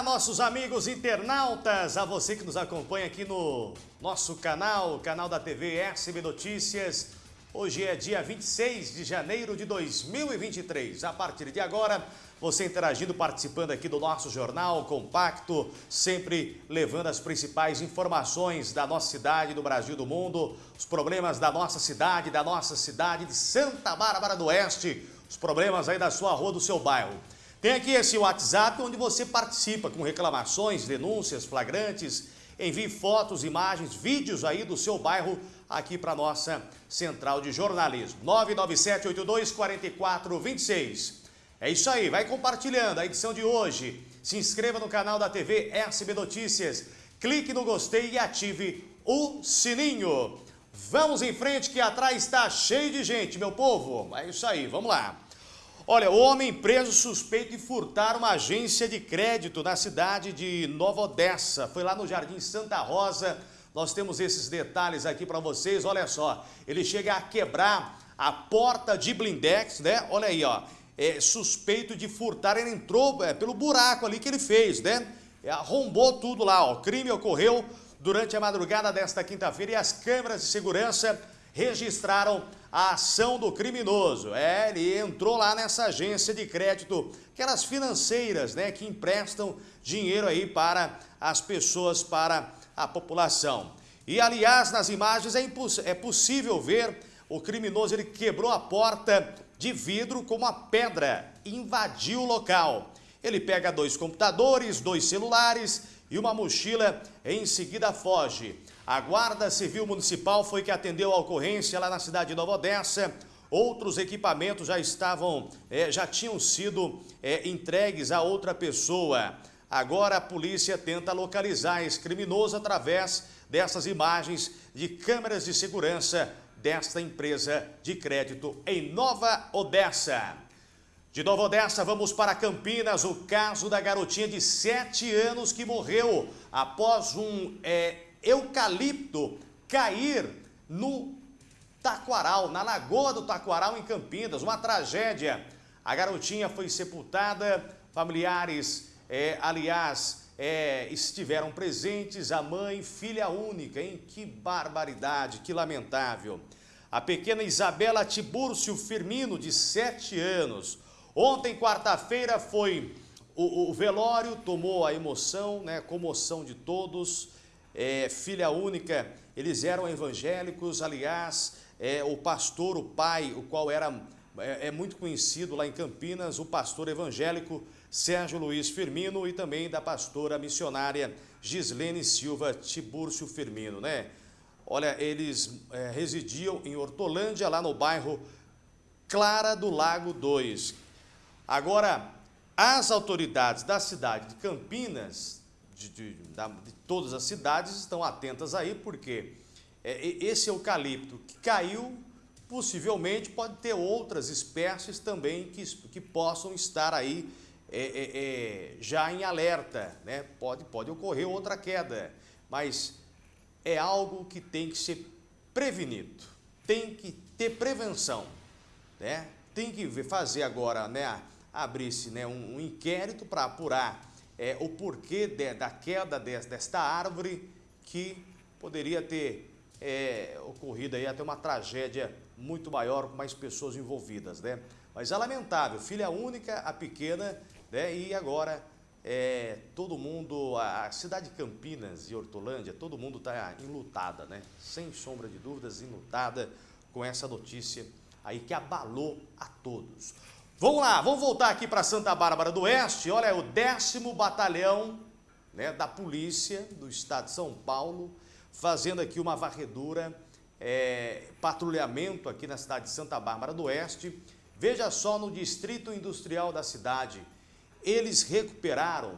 Olá, nossos amigos internautas, a você que nos acompanha aqui no nosso canal, canal da TV SB Notícias. Hoje é dia 26 de janeiro de 2023. A partir de agora, você interagindo, participando aqui do nosso jornal compacto, sempre levando as principais informações da nossa cidade, do Brasil, do mundo, os problemas da nossa cidade, da nossa cidade de Santa Bárbara do Oeste, os problemas aí da sua rua, do seu bairro. Tem aqui esse WhatsApp onde você participa com reclamações, denúncias, flagrantes, envie fotos, imagens, vídeos aí do seu bairro aqui para nossa central de jornalismo. 997824426. É isso aí, vai compartilhando a edição de hoje. Se inscreva no canal da TV SB Notícias, clique no gostei e ative o sininho. Vamos em frente que atrás está cheio de gente, meu povo. É isso aí, vamos lá. Olha, o homem preso suspeito de furtar uma agência de crédito na cidade de Nova Odessa. Foi lá no Jardim Santa Rosa. Nós temos esses detalhes aqui para vocês. Olha só, ele chega a quebrar a porta de blindex, né? Olha aí, ó. É, suspeito de furtar, ele entrou é, pelo buraco ali que ele fez, né? É, arrombou tudo lá, ó. O crime ocorreu durante a madrugada desta quinta-feira e as câmeras de segurança registraram a ação do criminoso. É, ele entrou lá nessa agência de crédito, aquelas financeiras, né, que emprestam dinheiro aí para as pessoas, para a população. E, aliás, nas imagens é, é possível ver o criminoso, ele quebrou a porta de vidro com uma pedra, invadiu o local. Ele pega dois computadores, dois celulares e uma mochila, em seguida foge. A Guarda Civil Municipal foi que atendeu a ocorrência lá na cidade de Nova Odessa. Outros equipamentos já estavam, é, já tinham sido é, entregues a outra pessoa. Agora a polícia tenta localizar esse criminoso através dessas imagens de câmeras de segurança desta empresa de crédito em Nova Odessa. De Nova Odessa, vamos para Campinas, o caso da garotinha de 7 anos que morreu após um é, eucalipto cair no Taquaral, na Lagoa do Taquaral, em Campinas. Uma tragédia. A garotinha foi sepultada, familiares, é, aliás, é, estiveram presentes, a mãe, filha única, hein? Que barbaridade, que lamentável. A pequena Isabela Tibúrcio Firmino, de 7 anos. Ontem, quarta-feira, foi o, o, velório, tomou a emoção, né, comoção de todos é, filha única, eles eram evangélicos, aliás, é, o pastor, o pai, o qual era é, é, muito conhecido lá em Campinas, o pastor evangélico Sérgio Luiz Firmino e também da pastora missionária Gislene Silva Tibúrcio Firmino, né? Olha, eles é, residiam em Hortolândia, lá no bairro Clara do Lago 2. Agora, as autoridades da cidade de Campinas de, de, de todas as cidades estão atentas aí, porque é, esse eucalipto que caiu, possivelmente pode ter outras espécies também que, que possam estar aí é, é, é, já em alerta, né? Pode, pode ocorrer outra queda, mas é algo que tem que ser prevenido, tem que ter prevenção, né? Tem que fazer agora, né, abrir-se né, um, um inquérito para apurar é, o porquê de, da queda de, desta árvore que poderia ter é, ocorrido aí até uma tragédia muito maior com mais pessoas envolvidas, né? Mas é lamentável, filha única, a pequena, né? E agora é, todo mundo, a cidade de Campinas e Hortolândia, todo mundo está enlutada, né? Sem sombra de dúvidas, enlutada com essa notícia aí que abalou a todos. Vamos lá, vamos voltar aqui para Santa Bárbara do Oeste. Olha, é o décimo batalhão né, da polícia do estado de São Paulo, fazendo aqui uma varredura, é, patrulhamento aqui na cidade de Santa Bárbara do Oeste. Veja só no distrito industrial da cidade, eles recuperaram,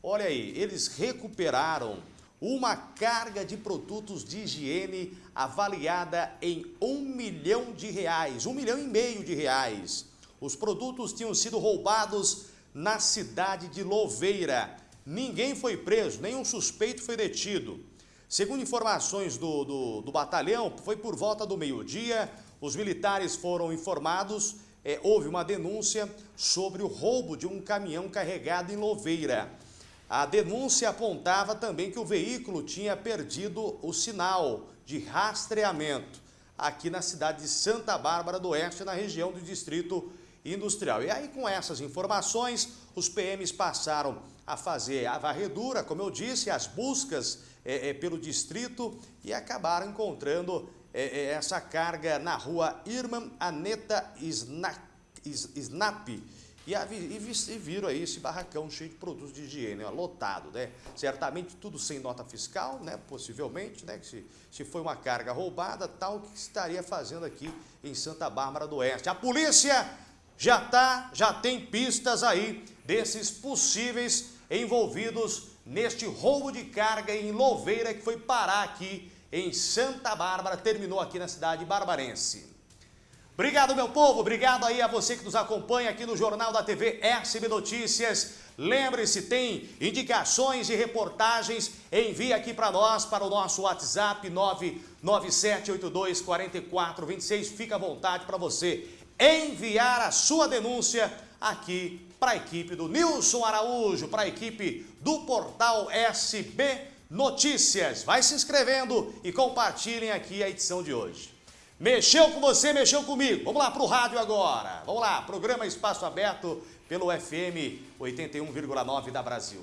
olha aí, eles recuperaram uma carga de produtos de higiene avaliada em um milhão de reais, um milhão e meio de reais. Os produtos tinham sido roubados na cidade de Louveira. Ninguém foi preso, nenhum suspeito foi detido. Segundo informações do, do, do batalhão, foi por volta do meio-dia, os militares foram informados, é, houve uma denúncia sobre o roubo de um caminhão carregado em Louveira. A denúncia apontava também que o veículo tinha perdido o sinal de rastreamento aqui na cidade de Santa Bárbara do Oeste, na região do Distrito Industrial. E aí, com essas informações, os PMs passaram a fazer a varredura, como eu disse, as buscas é, é, pelo distrito e acabaram encontrando é, é essa carga na rua Irmã Aneta Snap, e, e, viram aí esse barracão cheio de produtos de higiene, ó, lotado, né? Certamente tudo sem nota fiscal, né? Possivelmente, né? Se, se foi uma carga roubada, tal que estaria fazendo aqui em Santa Bárbara do Oeste. A polícia já tá, já tem pistas aí desses possíveis envolvidos neste roubo de carga em Louveira que foi parar aqui em Santa Bárbara, terminou aqui na cidade barbarense. Obrigado, meu povo. Obrigado aí a você que nos acompanha aqui no Jornal da TV SB Notícias. Lembre-se, tem indicações e reportagens, envie aqui para nós, para o nosso WhatsApp 997824426. Fica à vontade para você enviar a sua denúncia aqui para a equipe do Nilson Araújo, para a equipe do portal SB Notícias. Vai se inscrevendo e compartilhem aqui a edição de hoje. Mexeu com você, mexeu comigo. Vamos lá para o rádio agora. Vamos lá, programa Espaço Aberto pelo FM 81,9 da Brasil.